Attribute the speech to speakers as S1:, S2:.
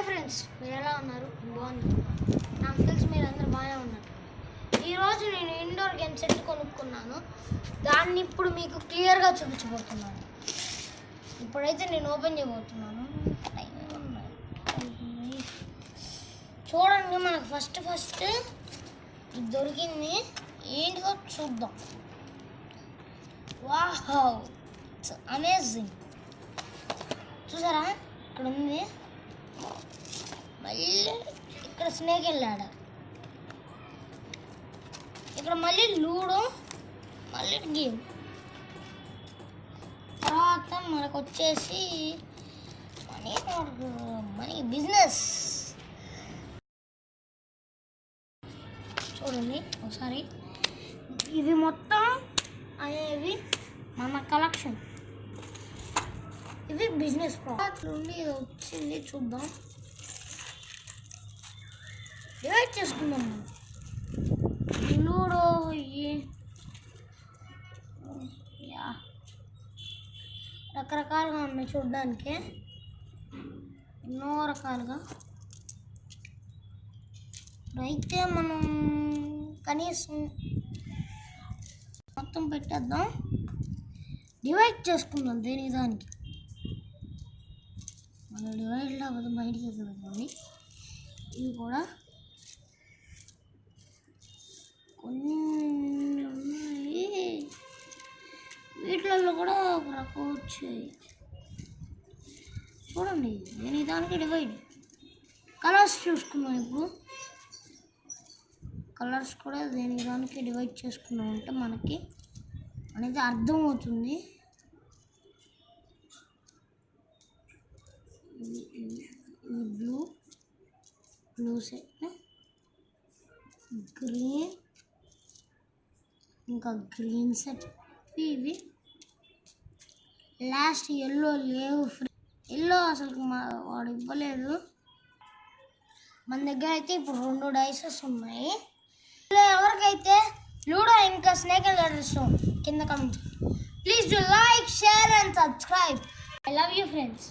S1: Hi friends మీరు ఎలా ఉన్నారు? బాగుంది నాకు తెలిసి మీరు అందరూ బాగానే ఉన్నారు. ఈరోజు నేను ఇండోర్ గేమ్ సెట్ కొనుక్కున్నాను దాన్ని ఇప్పుడు మీకు క్లియర్గా చూపించబోతున్నాను. ఇప్పుడైతే నేను ఓపెన్ చేయబోతున్నాను. చూడండి మనకు ఫస్ట్ ఫస్ట్ ఇది దొరికింది. ఏంటిదో చూద్దాం. వాహ్ అమేజింగ్ చూసారా? ఇక్కడ ఉంది. మళ్ళీ ఇక్కడ స్నేక్ వెళ్ళాడు. ఇక్కడ మళ్ళీ లూడో మళ్ళీ గేమ్. తర్వాత మనకు వచ్చేసి మనీ మనీ బిజినెస్. చూడండి ఒకసారి. ఇది మొత్తం అనేవి మన కలెక్షన్. ఇవి బిజినెస్ ప్రాజెక్ట్ నుండి వచ్చింది చూద్దాం. డివైడ్ చేసుకుందాం మనం లూడో ఇవి యా. రకరకాలుగా ఉన్నాయి చూడడానికి. ఎన్నో రకాలుగా. అయితే మనం కనీసం మొత్తం పెట్టేద్దాం. డివైడ్ చేసుకుందాం దేని దానికి. మన డివైడ్ లేకపోతే బయటికి ఎదుగుతుంది ఇవి కూడా కొన్ని ఉన్నాయి. వీటిలలో కూడా ఒక రకం వచ్చాయి. చూడండి దేని దానికి డివైడ్. కలర్స్ చూసుకున్నాం ఇప్పుడు. కలర్స్ కూడా దేని దానికి డివైడ్ చేసుకున్నాం అంటే మనకి అనేది అర్థమవుతుంది. ఇది బ్లూ బ్లూ సెట్ గ్రీన్ ఇంకా గ్రీన్ సెట్ ఇవి లాస్ట్ ఎల్లో లేవు ఎల్లో అసలు మా వాడు ఇవ్వలేదు. మన దగ్గర అయితే ఇప్పుడు రెండు డైసెస్ ఉన్నాయి. ఎవరికైతే లూడో ఇంకా స్నేక్ అండ్ ఇష్టం కింద comment please do like share and subscribe I love you friends